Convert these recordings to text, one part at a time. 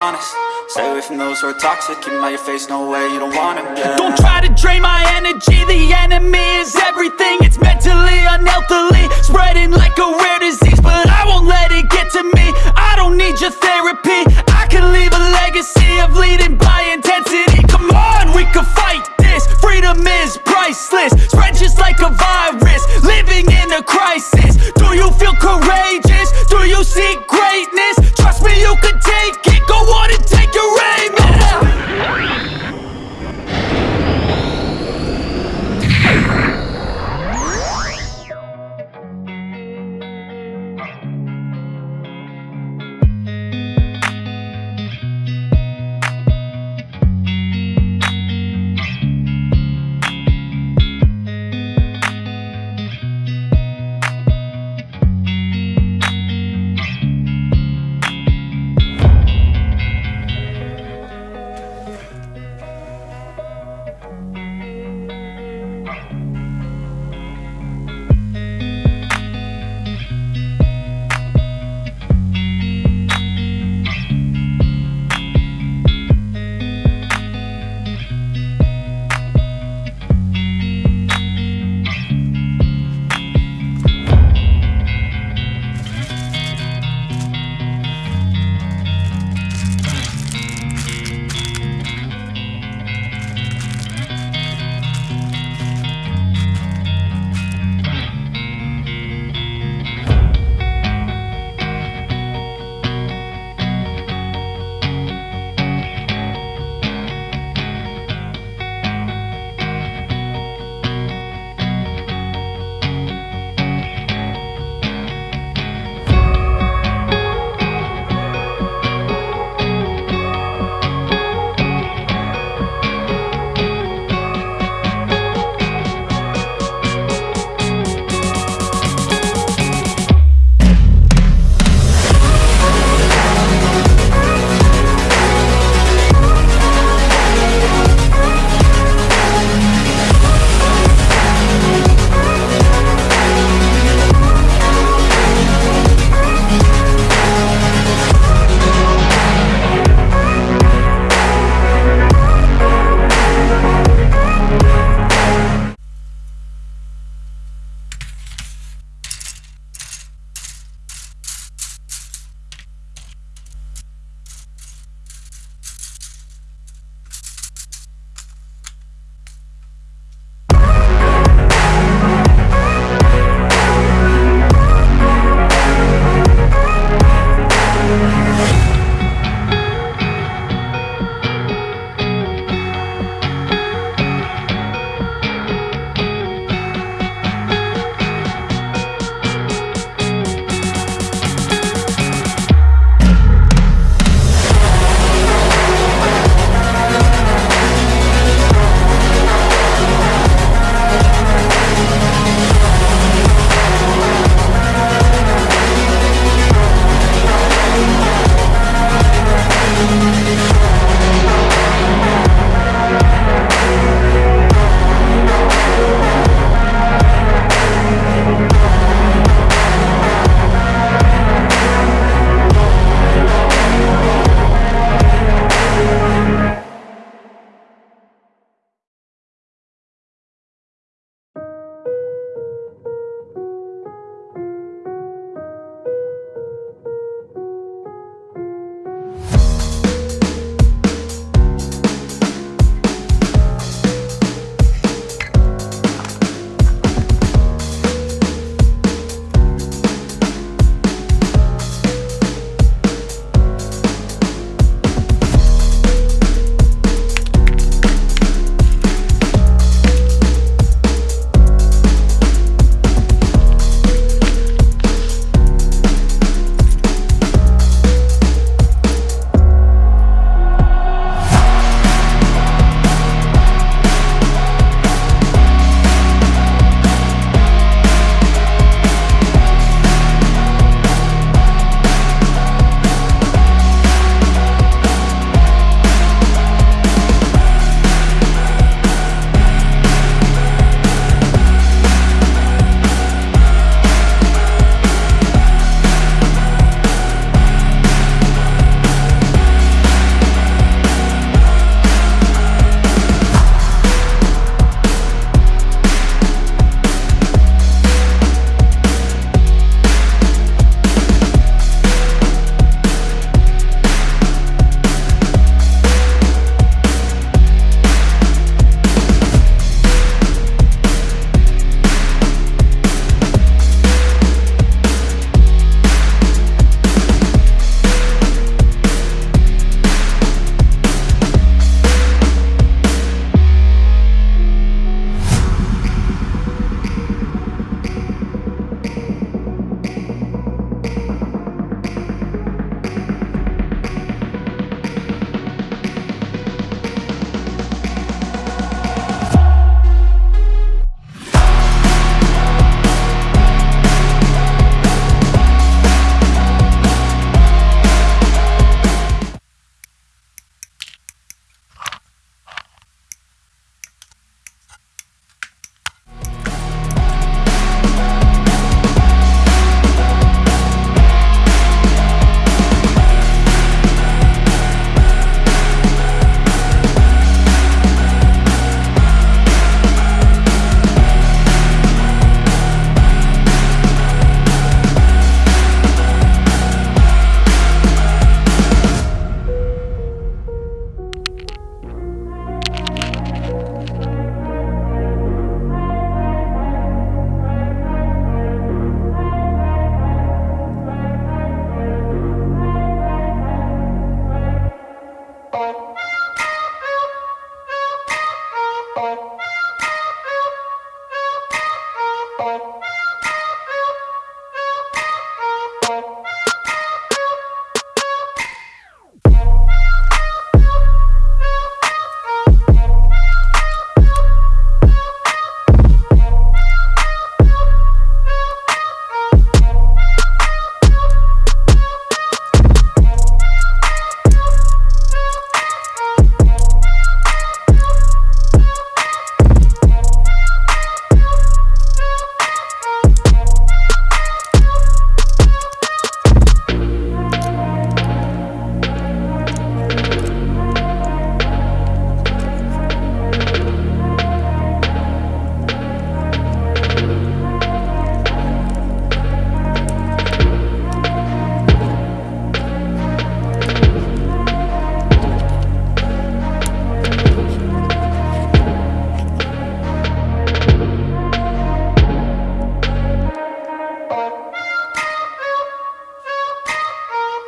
honest. Stay away from those who are toxic Keep out your face, no way, you don't want them, yeah Don't try to drain my energy The enemy is everything. It's mentally, unhealthily Spreading like a rare disease But I won't let it get to me. I don't need your therapy. I can leave a legacy Of leading by intensity. Come on, we can fight this. Freedom is priceless. Spread just like a virus. Living in a crisis. Do you feel courageous? Do you seek greatness?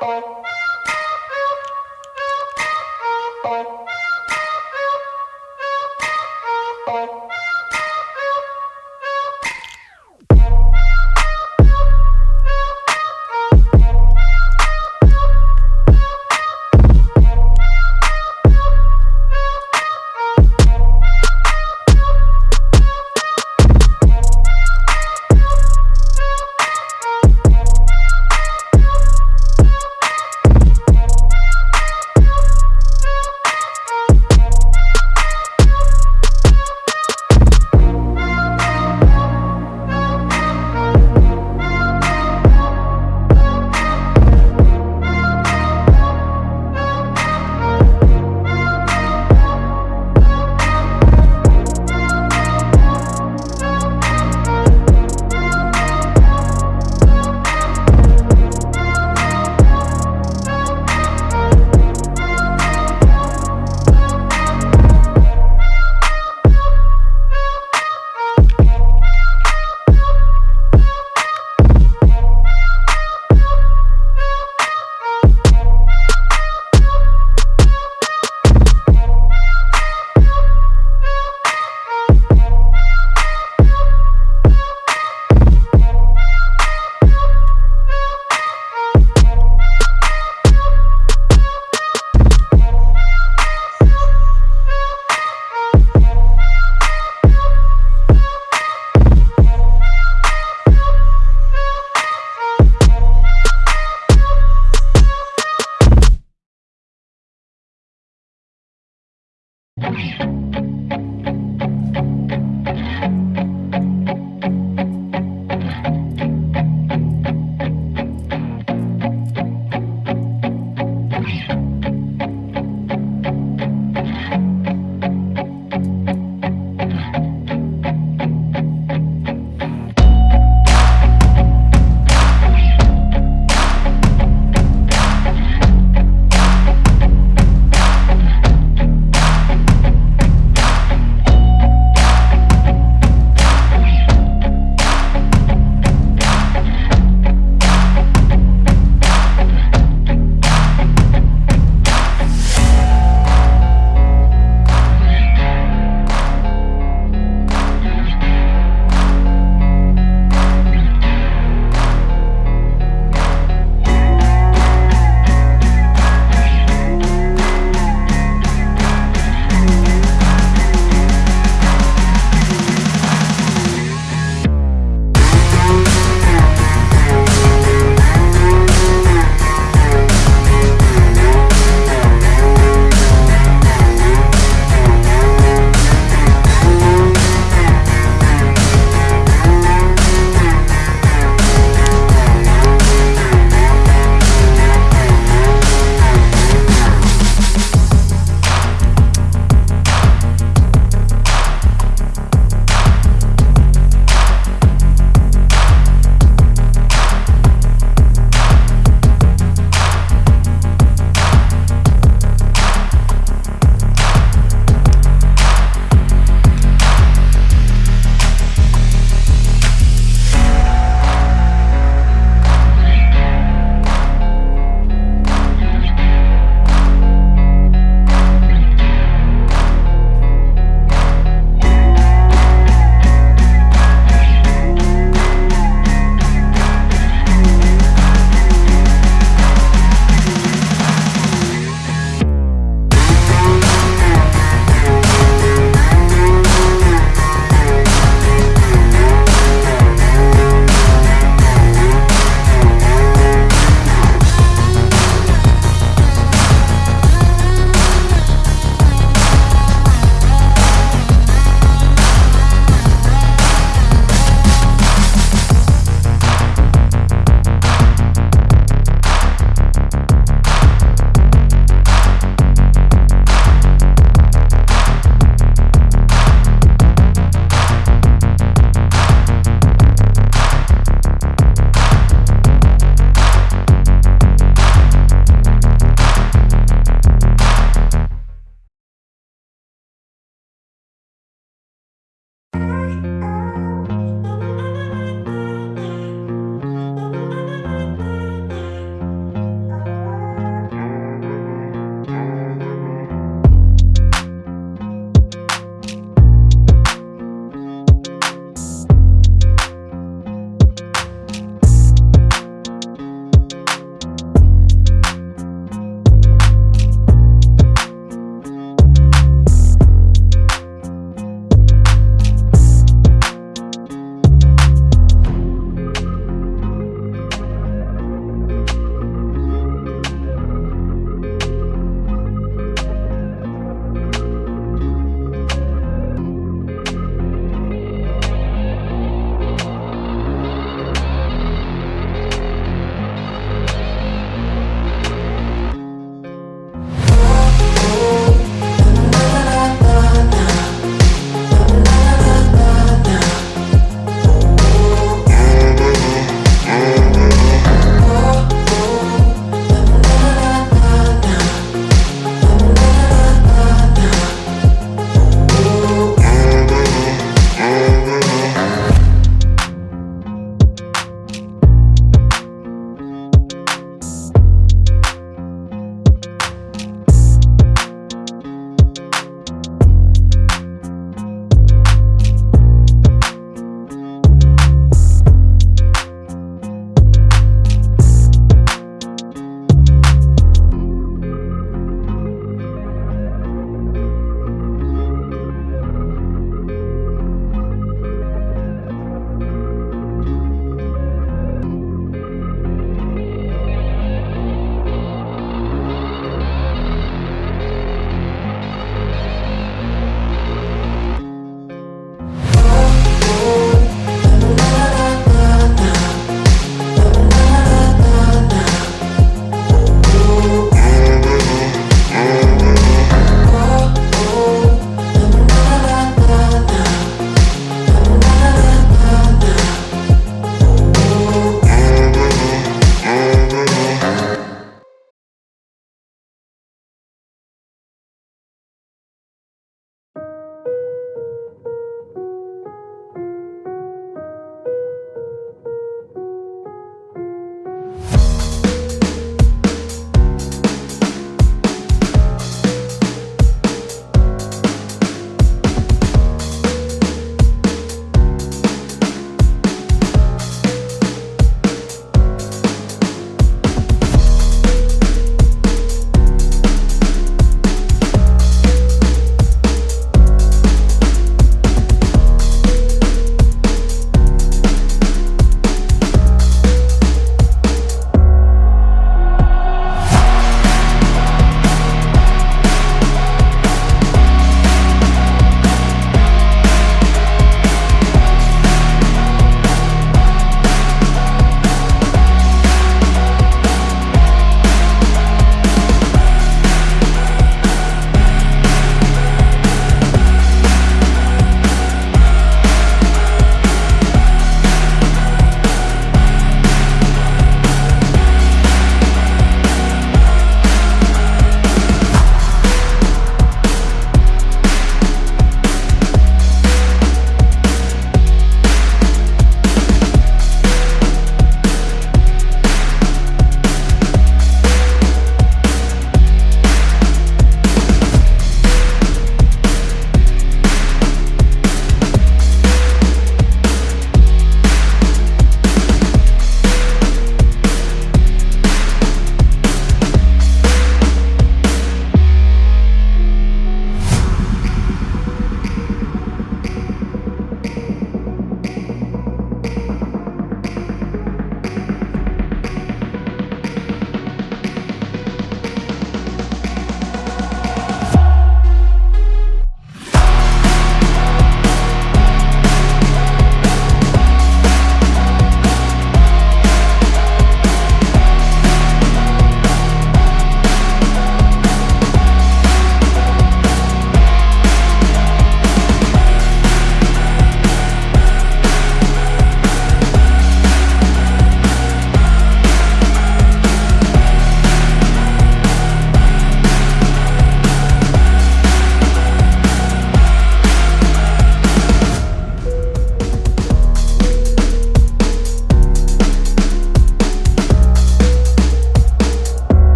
Bye.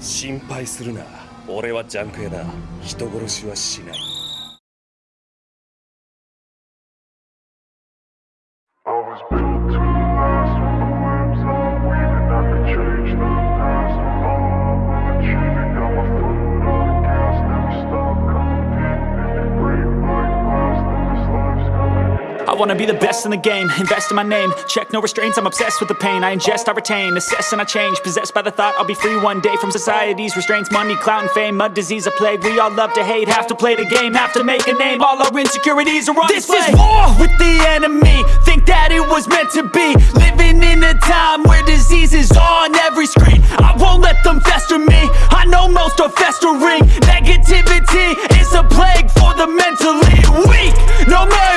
心配するな。俺はジャンク屋だ。人殺しはしない。Wanna be the best in the game, invest in my name. Check no restraints, I'm obsessed with the pain. I ingest, I retain, assess and I change. Possessed by the thought I'll be free one day From society's restraints, money, clout and fame. Mud, disease, a plague, we all love to hate. Have to play the game, have to make a name. All our insecurities are on This display. is war with the enemy. Think that it was meant to be. Living in a time where disease is on every screen. I won't let them fester me. I know most are festering. Negativity is a plague for the mentally weak. No mercy,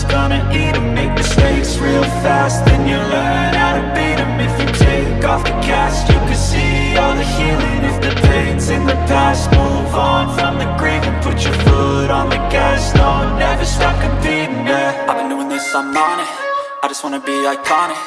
life's gonna eat 'em Make mistakes real fast, then you learn how to beat 'em. If you take off the cast, you can see all the healing If the pain's in the past, move on from the grave And Put your foot on the gas, no, never stop competing, yeah. I've been doing this, I'm on it. I just wanna be iconic.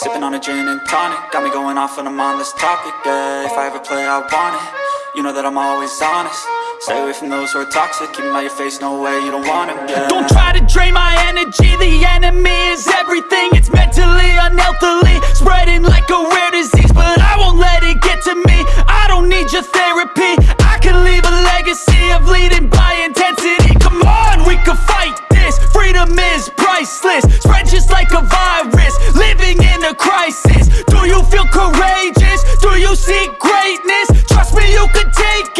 Sipping on a gin and tonic. Got me going off when I'm on this topic, yeah. If I ever play, I want it. You know that I'm always honest Stay away from those who are toxic, keep my out your face, no way, you don't want them, yeah. Don't try to drain my energy, the enemy is everything. It's mentally, unhealthily, spreading like a rare disease But I won't let it get to me, I don't need your therapy. I can leave a legacy of leading by intensity. Come on, we can fight this, freedom is priceless. Spread just like a virus, living in a crisis. Do you feel courageous? Do you seek greatness? Trust me, you can take it